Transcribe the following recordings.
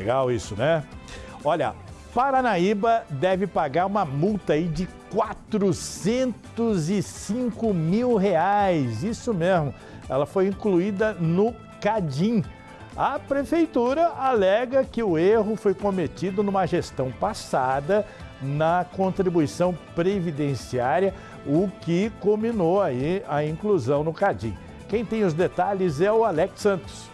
Legal isso, né? Olha, Paranaíba deve pagar uma multa aí de 405 mil reais. Isso mesmo. Ela foi incluída no CADIM. A prefeitura alega que o erro foi cometido numa gestão passada na contribuição previdenciária, o que culminou aí a inclusão no CADIM. Quem tem os detalhes é o Alex Santos.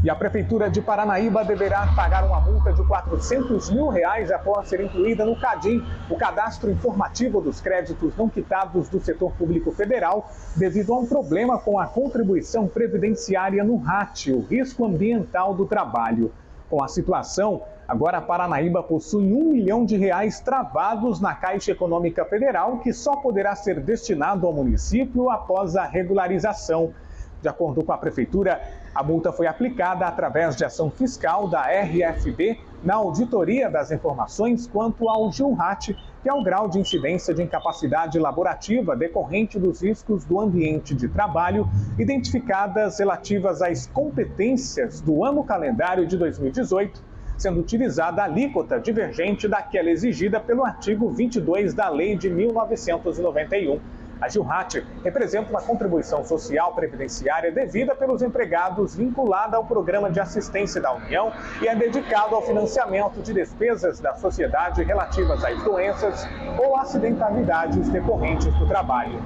E a Prefeitura de Paranaíba deverá pagar uma multa de 400 mil reais após ser incluída no CADIM, o Cadastro Informativo dos Créditos Não Quitados do Setor Público Federal, devido a um problema com a contribuição previdenciária no RAT, o Risco Ambiental do Trabalho. Com a situação, agora a Paranaíba possui um milhão de reais travados na Caixa Econômica Federal, que só poderá ser destinado ao município após a regularização. De acordo com a Prefeitura, a multa foi aplicada através de ação fiscal da RFB na auditoria das informações quanto ao GILRAT, que é o grau de incidência de incapacidade laborativa decorrente dos riscos do ambiente de trabalho, identificadas relativas às competências do ano calendário de 2018, sendo utilizada a alíquota divergente daquela exigida pelo artigo 22 da Lei de 1991. A Gilrat representa uma contribuição social previdenciária devida pelos empregados vinculada ao Programa de Assistência da União e é dedicado ao financiamento de despesas da sociedade relativas às doenças ou acidentalidades decorrentes do trabalho.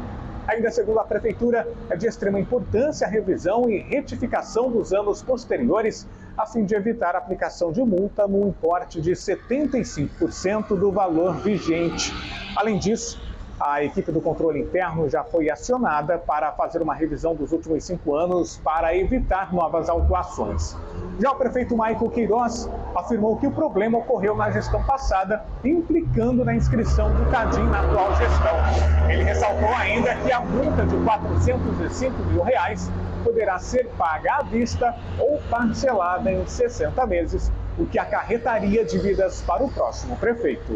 Ainda segundo a Prefeitura, é de extrema importância a revisão e retificação dos anos posteriores, a fim de evitar a aplicação de multa no importe de 75% do valor vigente. Além disso, a equipe do controle interno já foi acionada para fazer uma revisão dos últimos cinco anos para evitar novas autuações. Já o prefeito Maico Queiroz afirmou que o problema ocorreu na gestão passada, implicando na inscrição do CADIM na atual gestão. Ele ressaltou ainda que a multa de 405 mil reais poderá ser paga à vista ou parcelada em 60 meses, o que acarretaria dívidas para o próximo prefeito.